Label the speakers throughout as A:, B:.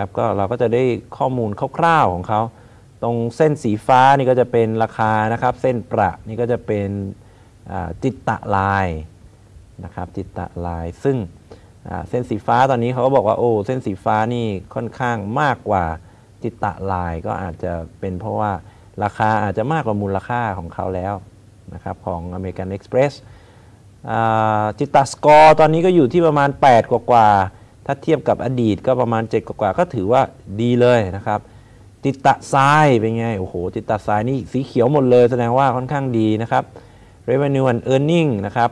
A: นะครับก็เราก็จะได้ข้อมูลคร่าวๆของเขา ตรงเส้นสีฟ้านี่ก็จะเป็นราคานะครับ เส้นประนี่ก็จะเป็นจิตตะลายนะครับจิตตะลาย ซึ่งเส้นสีฟ้าตอนนี้เขาก็บอกว่าโอ้เส้นสีฟ้านี่ค่อนข้างมากกว่าจิตตะลายก็อาจจะเป็นเพราะว่าราคาอาจจะมากกว่ามูลค่าของเขาแล้วนะครับของ American Express จิตตะสกอร์ตอนนี้ก็อยู่ที่ประมาณ 8 กว่ากว่า ถ้าเทียบกับอดีตก็ประมาณ 7 กว่ากว่าก็ถือว่าดีเลยนะครับจิตตะทรายเป็นไง โอ้โหจิตตะทรายนี่สีเขียวหมดเลย แสดงว่าค่อนข้างดีนะครับ revenue and earning นะครับ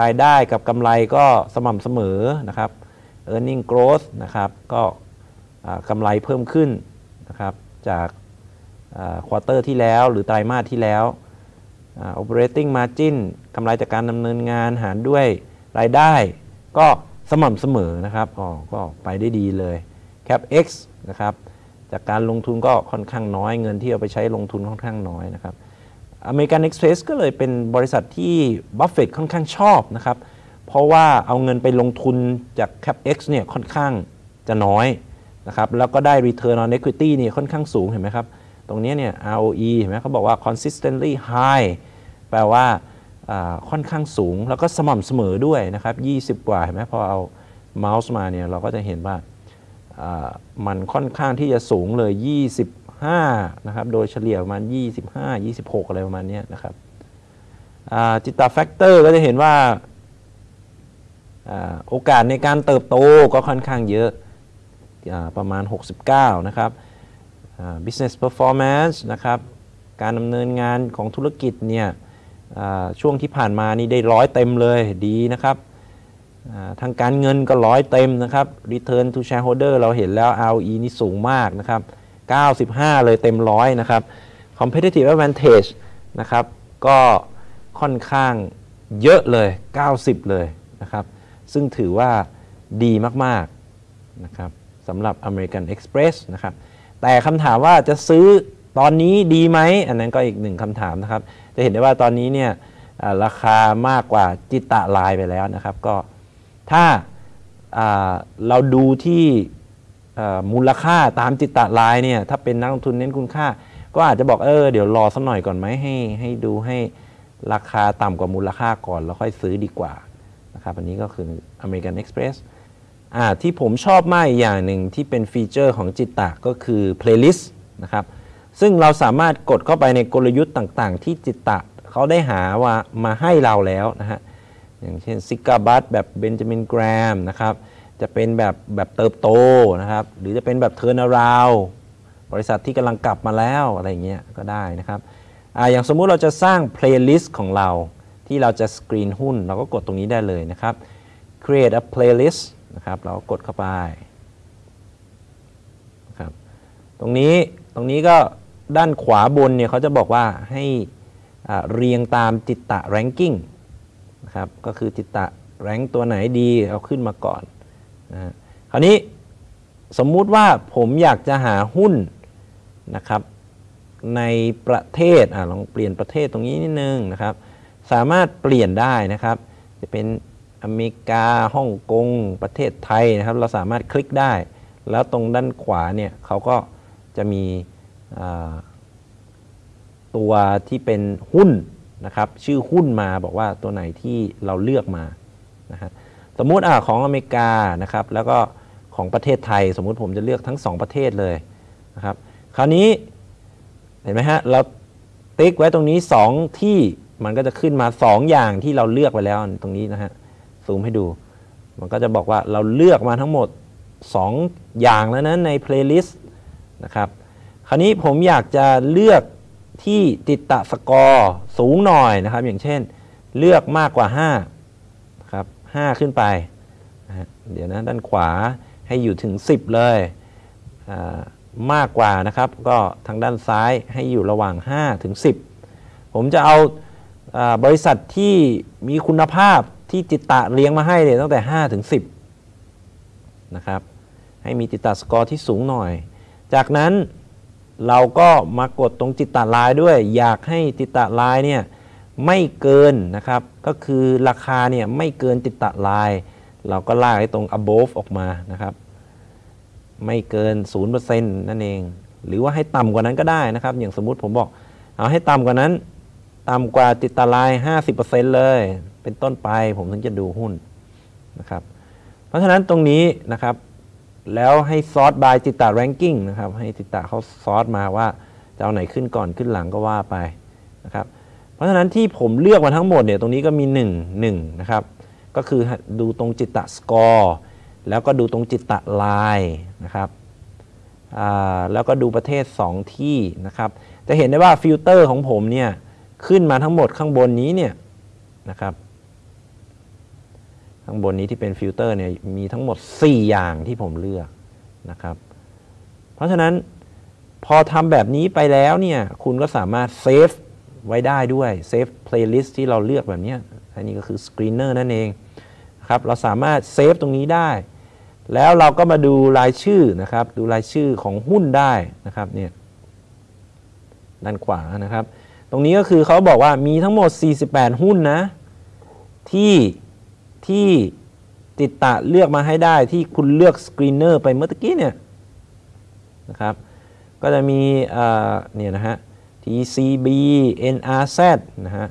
A: รายได้กับกำไรก็สม่ำเสมอนะครับ earning growth นะครับ ก็กำไรเพิ่มขึ้นนะครับ จาก quarter ที่แล้ว หรือไตรมาสที่แล้ว operating margin กำไรจากการดำเนินงานหารด้วยรายได้ก็ สม่ำเสมอนะครับอ๋อก็ไปได้ดีเลย capex นะครับจากการลงทุนก็ค่อนข้างน้อยเงินที่เอาไปใช้ลงทุนค่อนข้างน้อยนะครับ American Express ก็เลยเป็นบริษัทที่บัฟเฟตค่อนข้างชอบนะครับเพราะว่าเอาเงินไปลงทุนจาก capex เนี่ยค่อนข้างจะน้อยนะครับแล้วก็ได้ return on equity เนี่ยค่อนข้างสูงเห็นไหมครับ ตรงนี้เนี่ย ROE เห็นไหมเขาบอกว่า consistently high แปลว่า ค่อนข้างสูง แล้วก็สม่ำเสมอด้วยนะครับ 20 กว่าเห็นไหมพอเอาเมาส์มาเนี่ยเราก็จะเห็นว่ามันค่อนข้างที่จะสูงเลย 25 นะครับ โดยเฉลี่ยประมาณ 25 26 อะไรประมาณนี้นะครับ Jitta Factors ก็จะเห็นว่าโอกาสในการเติบโตก็ค่อนข้างเยอะประมาณ 69 นะครับ business performance นะครับ การดำเนินงานของธุรกิจเนี่ย ช่วงที่ผ่านมานี่ได้ร้อยเต็มเลยดีนะครับทางการเงินก็ร้อยเต็มนะครับ Return to shareholder เราเห็นแล้ว ROE นี่สูงมากนะครับ 95 เลยเต็มร้อยนะครับ competitive advantage นะครับ ก็ค่อนข้างเยอะเลย 90 เลยนะครับ ซึ่งถือว่าดีมาก ๆ นะครับสำหรับ American Express นะครับ แต่คำถามว่าจะซื้อ ตอนนี้ดีไหมอันนั้นก็อีกหนึ่งคำถามนะครับ จะเห็นได้ว่าตอนนี้เนี่ยราคามากกว่าจิตตะลายไปแล้วนะครับ ก็ถ้าเราดูที่มูลค่าตามจิตตะลายเนี่ยถ้าเป็นนักลงทุนเน้นคุณค่า ก็อาจจะบอกเออเดี๋ยวรอสักหน่อยก่อนไหมให้ให้ดูให้ราคาต่ำกว่ามูลค่าก่อน แล้วค่อยซื้อดีกว่านะครับอันนี้ก็คือ American Express ที่ผมชอบมากอีกอย่างหนึ่งที่เป็น feature ของ Jitta ก็คือ playlist นะครับ ซึ่งเราสามารถกดเข้าไปในกลยุทธ์ต่างๆ ที่ Jitta เขาได้หาว่ามาให้เราแล้วนะฮะอย่างเช่น cigar butt แบบ Benjamin Graham นะครับจะเป็นแบบแบบเติบโตนะครับ หรือจะเป็นแบบ turnaround บริษัทที่กำลังกลับมาแล้วอะไรเงี้ยก็ได้นะครับออย่างสมมุติเราจะสร้าง playlist ของเราที่เราจะสกรีนหุ้น เราก็กดตรงนี้ได้เลยนะครับ create a playlist นะครับเรากดเข้าไปนะครับตรงนี้ตรงนี้ก็ ด้านขวาบนเนี่ยเขาจะบอกว่าให้เรียงตาม Jitta Ranking นะครับก็คือ Jitta Rank ตัวไหนดีเอาขึ้นมาก่อนนะคราวนี้สมมุติว่าผมอยากจะหาหุ้นนะครับในประเทศอลองเปลี่ยนประเทศตรงนี้นิดนึงนะครับ สามารถเปลี่ยนได้นะครับ จะเป็นอเมริกาฮ่องกงประเทศไทยนะครับ เราสามารถคลิกได้ แล้วตรงด้านขวาเนี่ยเขาก็จะมี ตัวที่เป็นหุ้นนะครับชื่อหุ้นมาบอกว่าตัวไหนที่เราเลือกมานะฮะสมมุติอของอเมริกานะครับแล้วก็ของประเทศไทย สมมุติผมจะเลือกทั้ง 2 ประเทศเลยนะครับคราวนี้เห็นไหมฮะเราติ๊กไว้ตรงนี้ 2 ที่มันก็จะขึ้นมา 2 อย่างที่เราเลือกไปแล้วตรงนี้นะฮะซูมให้ดู มันก็จะบอกว่าเราเลือกมาทั้งหมด 2 อย่างแล้วนะใน playlist นะครับ คราวนี้ผมอยากจะเลือกที่ Jitta Scoreสูงหน่อยนะครับ อย่างเช่น เลือกมากกว่า5ครับ5ขึ้นไปนะเดี๋ยวนะด้านขวาให้อยู่ถึง 10 เลยมากกว่านะครับ ก็ทางด้านซ้ายให้อยู่ระหว่าง5ถึง10 ผมจะเอาบริษัทที่มีคุณภาพที่จิตตะเลี้ยงมาให้เลยตั้งแต่5ถึง10นะครับให้มีจิตตะสกอร์ที่สูงหน่อย จากนั้น เราก็มากดตรงจิตตะลายด้วย อยากให้จิตตะลายเนี่ยไม่เกินนะครับ ก็คือราคาเนี่ยไม่เกินจิตตะลาย เราก็ลากให้ตรง above ออกมานะครับ ไม่เกิน 0%นั่นเอง หรือว่าให้ต่ำกว่านั้นก็ได้นะครับ อย่างสมมุติผมบอก เอาให้ต่ำกว่านั้น ต่ำกว่าจิตตลาย 50%เลย เป็นต้นไปผมถึงจะดูหุ้นนะครับ เพราะฉะนั้นตรงนี้นะครับ แล้วให้ sort by Jitta Ranking นะครับ ให้ Jitta เขา sort มาว่าจะเอาไหนขึ้นก่อนขึ้นหลังก็ว่าไปนะครับ เพราะฉะนั้นที่ผมเลือกมาทั้งหมดเนี่ยตรงนี้ก็มี 1 1นะครับ ก็คือดูตรง Jitta Score แล้วก็ดูตรง Jitta Line นะครับแล้วก็ดูประเทศ 2 ที่นะครับ จะเห็นได้ว่าฟิลเตอร์ของผมเนี่ยขึ้นมาทั้งหมดข้างบนนี้เนี่ยนะครับ ข้างบนนี้ที่เป็นฟิลเตอร์เนี่ยมีทั้งหมด 4 อย่างที่ผมเลือกนะครับ เพราะฉะนั้นพอทำแบบนี้ไปแล้วเนี่ยคุณก็สามารถ save ไว้ได้ด้วย save playlist ที่เราเลือกแบบนี้อันนี้ก็คือ screener นั่นเองครับเราสามารถ save ตรงนี้ได้ แล้วเราก็มาดูรายชื่อนะครับ ดูรายชื่อของหุ้นได้นะครับเนี่ยด้านขวานะครับ ตรงนี้ก็คือเขาบอกว่ามีทั้งหมด 48 หุ้นนะที่ ที่จิตตะเลือกมาให้ได้ที่คุณเลือก screener ไปเมื่อกี้เนี่ยนะครับก็จะมีเนี่ยนะฮะ TCB NRZ นะฮะ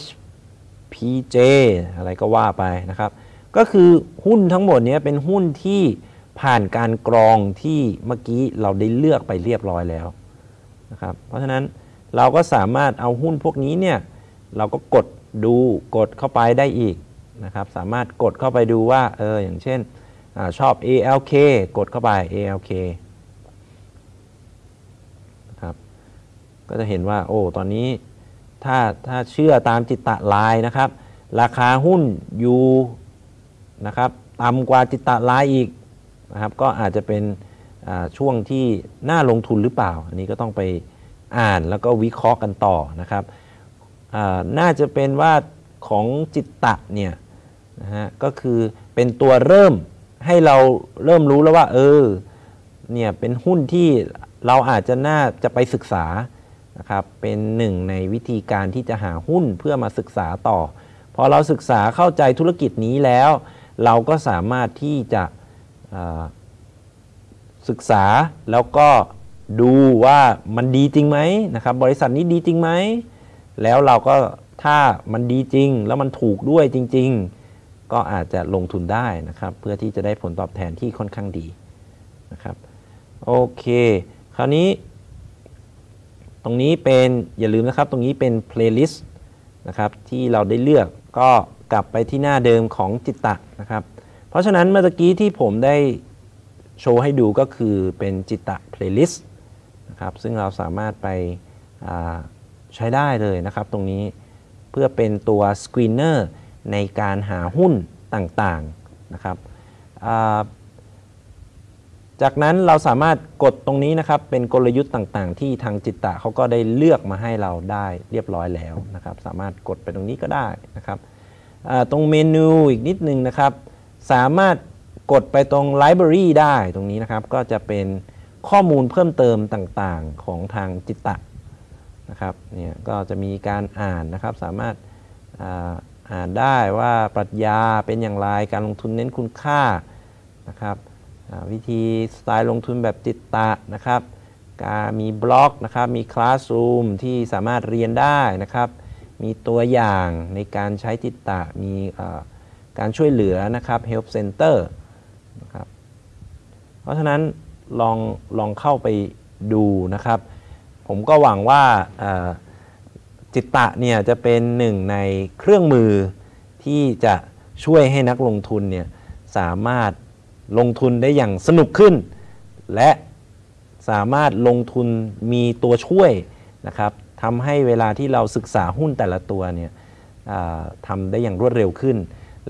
A: HPJ อะไรก็ว่าไปนะครับ ก็คือหุ้นทั้งหมดนี้เป็นหุ้นที่ผ่านการกรองที่เมื่อกี้เราได้เลือกไปเรียบร้อยแล้วนะครับ เพราะฉะนั้นเราก็สามารถเอาหุ้นพวกนี้เนี่ยเราก็กดดูกดเข้าไปได้อีก นะครับสามารถกดเข้าไปดูว่าเอออย่างเช่นอชอบ ALK กดเข้าไป ALK ก็จะเห็นว่าโอ้ตอนนี้ถ้าถ้าเชื่อตามจิตตะลายนะครับ ราคาหุ้นอยู่นะครับต่ำกว่าจิตตะลายอีกนะครับก็อาจจะเป็นช่วงที่น่าลงทุนหรือเปล่า อันนี้ก็ต้องไปอ่านแล้วก็วิเคราะห์กันต่อนะครับน่าจะเป็นว่าของจิตตะเนี่ย นะฮะก็คือเป็นตัวเริ่มให้เราเริ่มรู้แล้วว่า เออเนี่ยเป็นหุ้นที่เราอาจจะน่าจะไปศึกษานะครับเป็นหนึ่งในวิธีการที่จะหาหุ้นเพื่อมาศึกษาต่อ พอเราศึกษาเข้าใจธุรกิจนี้แล้ว เราก็สามารถที่จะศึกษาแล้วก็ดูว่ามันดีจริงไหมนะครับบริษัทนี้ดีจริงไหมแล้วเราก็ถ้ามันดีจริง แล้วมันถูกด้วยจริง ๆ ก็อาจจะลงทุนได้นะครับ เพื่อที่จะได้ผลตอบแทนที่ค่อนข้างดีนะครับโอเค คราวนี้ ตรงนี้เป็นอย่าลืมนะครับ ตรงนี้เป็น playlist นะครับที่เราได้เลือกก็กลับไปที่หน้าเดิมของจิตตะนะครับ เพราะฉะนั้นเมื่อกี้ที่ผมได้โชว์ให้ดูก็คือเป็นจิตตะ playlist นะครับซึ่งเราสามารถไปใช้ได้เลยนะครับ ตรงนี้เพื่อเป็นตัว screener ในการหาหุ้นต่างๆนะครับจากนั้นเราสามารถกดตรงนี้นะครับเป็นกลยุทธ์ต่างๆ ที่ทางจิตตะเขาก็ได้เลือกมาให้เราได้เรียบร้อยแล้วนะครับ สามารถกดไปตรงนี้ก็ได้นะครับตรงเมนูอีกนิดนึงนะครับ สามารถกดไปตรง Library ได้ตรงนี้นะครับ ก็จะเป็นข้อมูลเพิ่มเติมต่างๆของทางจิตตะนะครับเนี่ยก็จะมีการอ่านนะครับสามารถ อ่านได้ว่าปรัชญาเป็นอย่างไรการลงทุนเน้นคุณค่านะครับวิธีสไตล์ลงทุนแบบติดตะนะครับการมีบล็อกนะครับมีคลาสรูมที่สามารถเรียนได้นะครับมีตัวอย่างในการใช้ติดตะมีการช่วยเหลือนะครับ help center นะครับเพราะฉะนั้นลองลองเข้าไปดูนะครับ ผมก็หวังว่า จิตตะเนี่ยจะเป็นหนึ่งในเครื่องมือที่จะช่วยให้นักลงทุนเนี่ยสามารถลงทุนได้อย่างสนุกขึ้น และสามารถลงทุนมีตัวช่วยนะครับทำให้เวลาที่เราศึกษาหุ้นแต่ละตัวเนี่ยทำได้อย่างรวดเร็วขึ้น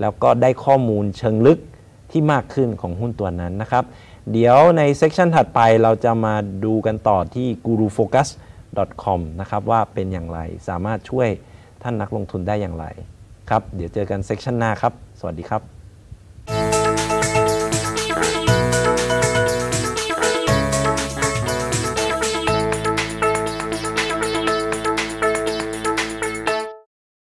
A: แล้วก็ได้ข้อมูลเชิงลึกที่มากขึ้นของหุ้นตัวนั้นนะครับ เดี๋ยวในเซสชันถัดไปเราจะมาดูกันต่อที่ .com นะครับว่าเป็นอย่างไรสามารถช่วยท่านนักลงทุนได้อย่างไรครับ เดี๋ยวเจอกันเซสชันหน้าครับ สวัสดีครับ